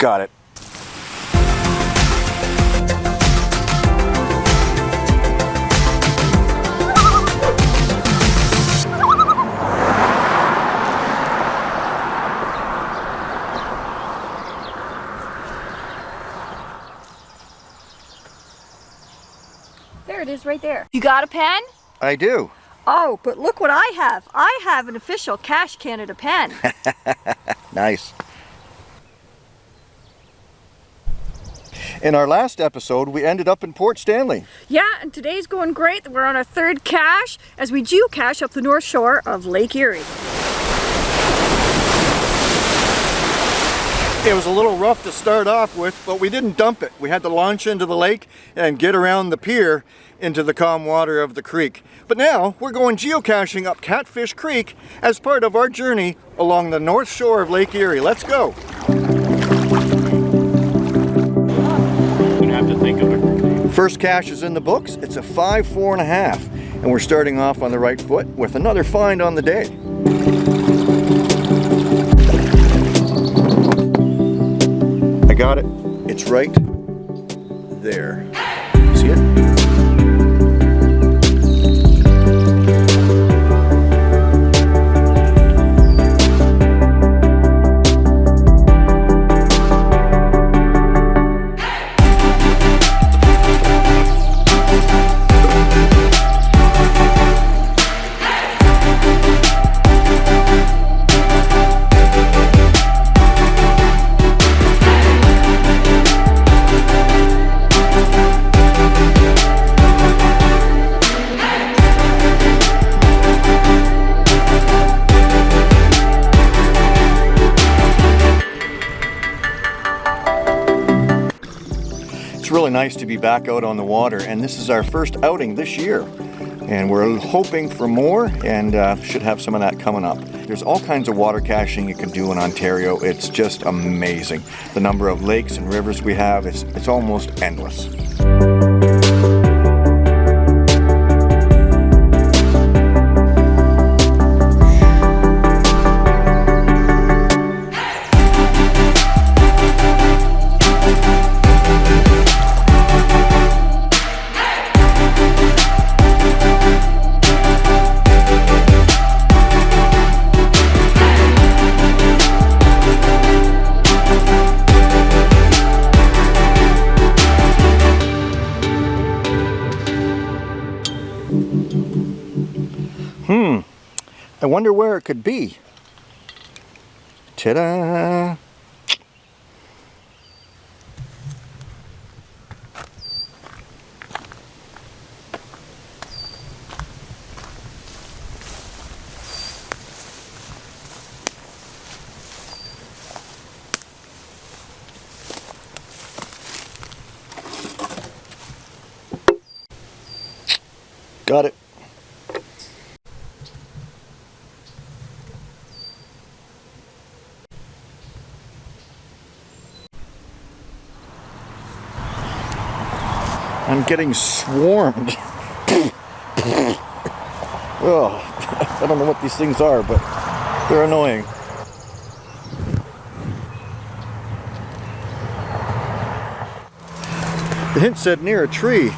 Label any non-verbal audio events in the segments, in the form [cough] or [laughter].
Got it. There it is right there. You got a pen? I do. Oh, but look what I have. I have an official Cache Canada pen. [laughs] Nice. In our last episode, we ended up in Port Stanley. yeah, and today's going great. We're on our third cache as we geocache up the north shore of Lake Erie. It was a little rough to start off with, but we didn't dump it. We had to launch into the lake and get around the pier into the calm water of the creek. But now we're going geocaching up Catfish Creek as part of our journey along the north shore of Lake Erie. Let's go. First cache is in the books. It's a five, four and a half. And we're starting off on the right foot with another find on the day. I got it. It's right there. See it? Really nice to be back out on the water and this is our first outing this year and we're hoping for more and uh, should have some of that coming up. There's all kinds of water caching you can do in Ontario. It's just amazing. The number of lakes and rivers we have, it's, it's almost endless. I wonder where it could be. Ta-da! Got it. I'm getting swarmed. oh, I don't know what these things are, but they're annoying. The hint said near a tree.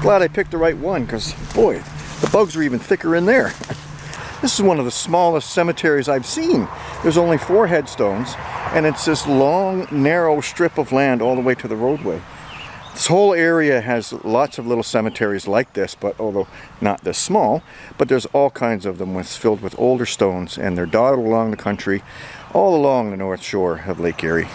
Glad I picked the right one, because boy, the bugs are even thicker in there. [laughs] This is one of the smallest cemeteries I've seen. There's only four headstones, and it's this long, narrow strip of land all the way to the roadway. This whole area has lots of little cemeteries like this, but although not this small, but there's all kinds of them with, filled with older stones, and they're dotted along the country, all along the north shore of Lake Erie.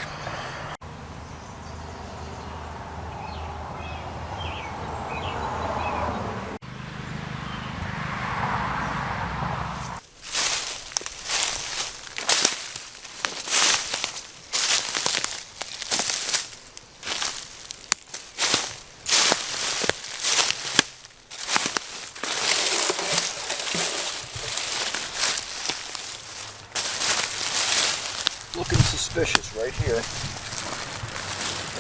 Suspicious right here.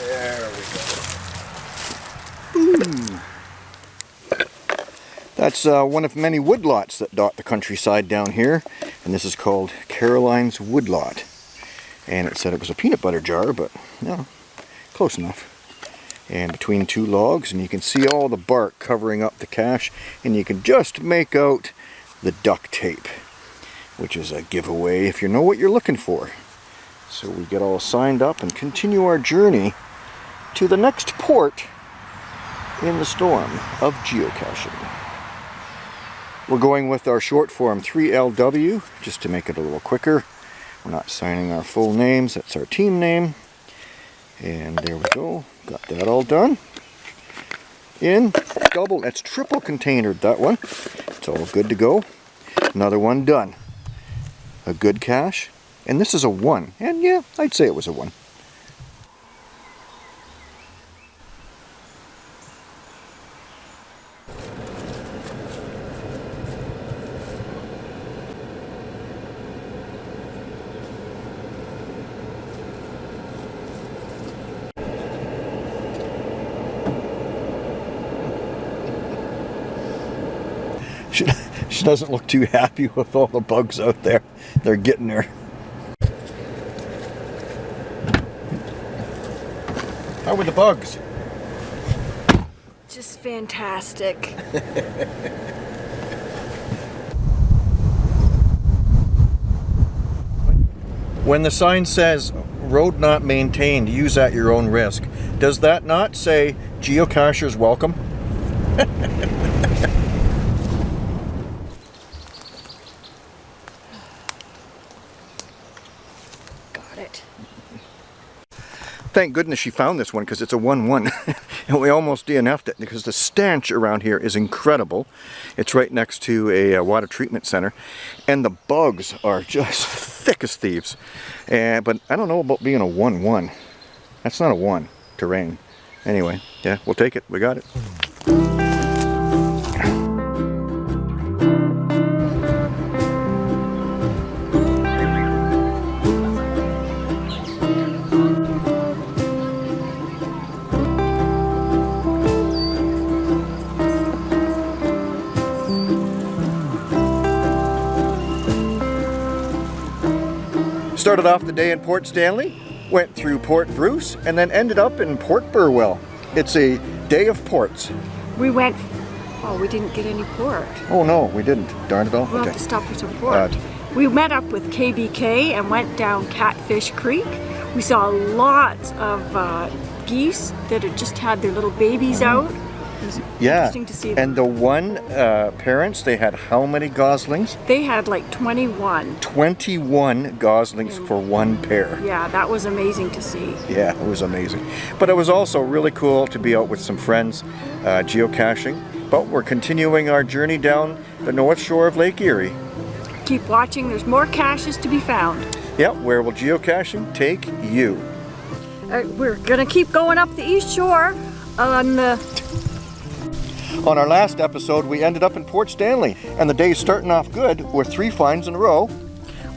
There we go. Boom. That's uh, one of many woodlots that dot the countryside down here, and this is called Caroline's Woodlot. And it said it was a peanut butter jar, but no, close enough. And between two logs, and you can see all the bark covering up the cache, and you can just make out the duct tape, which is a giveaway if you know what you're looking for. So we get all signed up and continue our journey to the next port in the storm of geocaching. We're going with our short form 3LW just to make it a little quicker. We're not signing our full names, that's our team name. And there we go, got that all done. In double, that's triple containered that one. It's all good to go. Another one done. A good cache. And this is a one. And yeah, I'd say it was a one. [laughs] She, she doesn't look too happy with all the bugs out there. They're getting her. How were the bugs? Just fantastic. When the sign says road not maintained, use at your own risk, does that not say geocachers welcome? Got it. Thank goodness she found this one because it's a 1-1 [laughs] and we almost DNF'd it because the stench around here is incredible. It's right next to a, uh water treatment center and the bugs are just [laughs] thick as thieves. And, but I don't know about being a 1-1. That's not a 1 terrain. Anyway, yeah, we'll take it. We got it. Started off the day in Port Stanley, went through Port Bruce, and then ended up in Port Burwell. It's a day of ports. We went, oh, we didn't get any port. Oh no, we didn't. Darn it all. We'll Okay. have to stop for some port. Right. We met up with KBK and went down Catfish Creek. We saw lots of uh, geese that had just had their little babies out. Was. Yeah. interesting to see them. And the one uh, parents, they had how many goslings? They had like 21. 21 goslings for one pair. Yeah, that was amazing to see. Yeah, it was amazing. But it was also really cool to be out with some friends uh, geocaching. But we're continuing our journey down the north shore of Lake Erie. Keep watching, there's more caches to be found. Yep, where will geocaching take you? Uh, we're gonna keep going up the east shore on the On our last episode, we ended up in Port Stanley, and the day's starting off good with three finds in a row.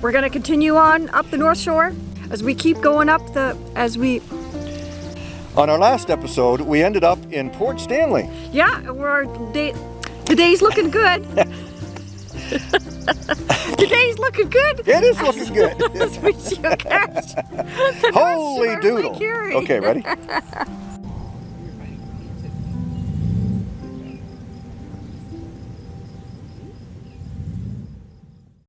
We're gonna continue on up the North Shore as we keep going up the, as we, On our last episode, we ended up in Port Stanley. yeah, we're, day, the day's looking good. [laughs] the day's looking good. It is looking [laughs] good. As we geocache [laughs] the North Holy doodle. Okay, ready?